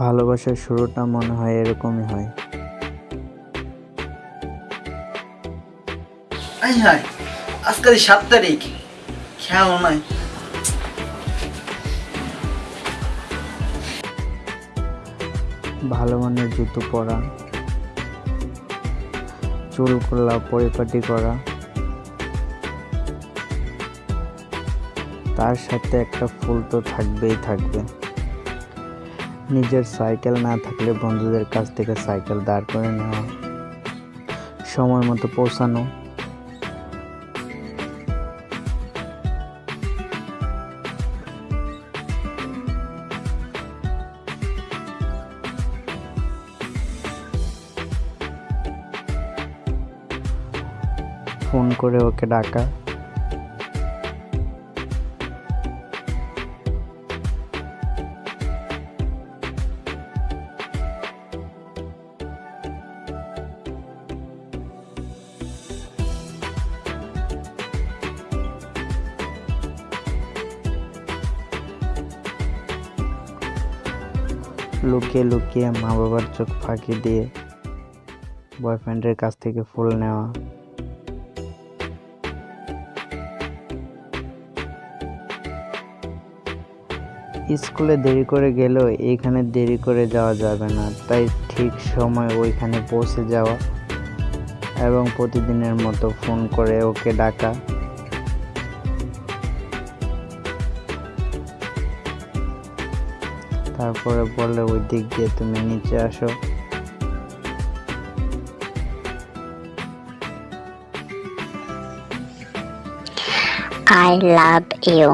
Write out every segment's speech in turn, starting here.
ভালোবাসার শুরুটা মনে হয় এরকমই হয়। আই হাই আজকাল সাত তারিখ খেয়াল নাই। ভালো মানের জুতো পরা চুল খোলা পরিপাটি করা তার সাথে একটা ফুল তো থাকবেই থাকবে। নিজের সাইকেল না থাকলে বন্ধুদের কাছ থেকে সাইকেল দাঁড় করে নেওয়া, সময় মতো পৌঁছানো। ফোন করে ওকে ডাকা। লুকিয়ে লুকিয়ে মা বাবার চোখ ফাঁকি দিয়ে বয়ফ্রেন্ডের কাছ থেকে ফুল নেওয়া। স্কুলে দেরি করে গেলেও এইখানে দেরি করে যাওয়া যাবে না, তাই ঠিক সময় ওইখানে পৌঁছে যাওয়া এবং প্রতিদিনের মতো ফোন করে ওকে ডাকা। তারপরে বলে ওই দিক দিয়ে তুমি নিচে আসো আই love you.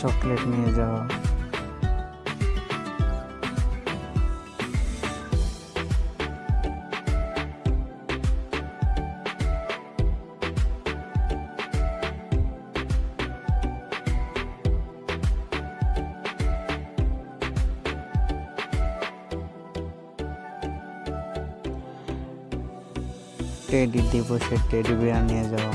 চকলেট নিয়ে যাওয়া টেডি দিবসে টেডি বিয়ার নিয়ে যাওয়া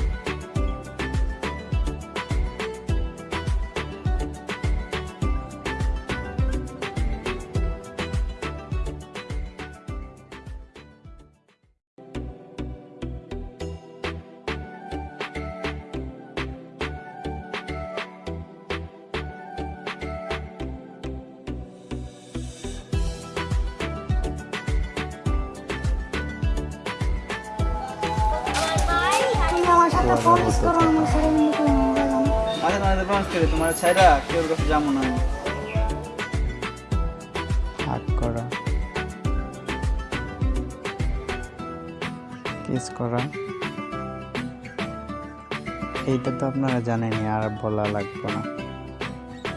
প্রমিস করে তোমার ছাইরা কেউ কাছে যাব না হাত করা। কিস করা। এইটা তো আপনারা জানেনি আর বলা লাগবে না।